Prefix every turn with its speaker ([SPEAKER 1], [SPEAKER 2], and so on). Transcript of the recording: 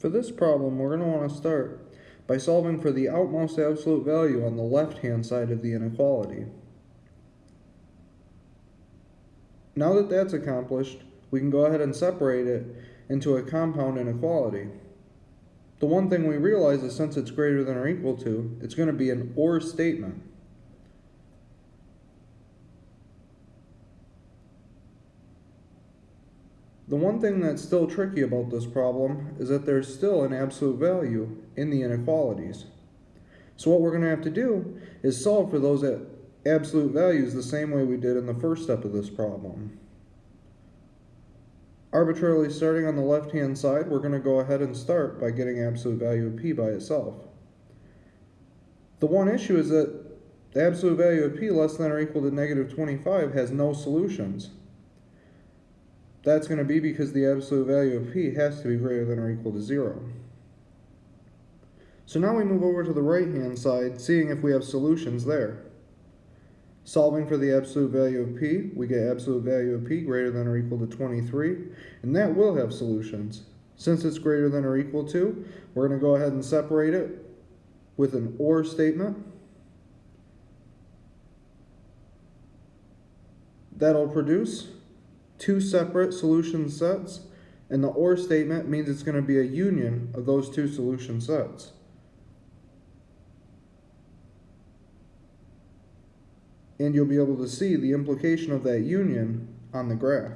[SPEAKER 1] For this problem, we're going to want to start by solving for the outmost absolute value on the left-hand side of the inequality. Now that that's accomplished, we can go ahead and separate it into a compound inequality. The one thing we realize is since it's greater than or equal to, it's going to be an OR statement. The one thing that's still tricky about this problem is that there's still an absolute value in the inequalities. So what we're going to have to do is solve for those absolute values the same way we did in the first step of this problem. Arbitrarily starting on the left hand side, we're going to go ahead and start by getting absolute value of p by itself. The one issue is that the absolute value of p less than or equal to negative 25 has no solutions. That's going to be because the absolute value of p has to be greater than or equal to 0. So now we move over to the right hand side, seeing if we have solutions there. Solving for the absolute value of p, we get absolute value of p greater than or equal to 23, and that will have solutions. Since it's greater than or equal to, we're going to go ahead and separate it with an OR statement. That'll produce two separate solution sets, and the OR statement means it's going to be a union of those two solution sets. And you'll be able to see the implication of that union on the graph.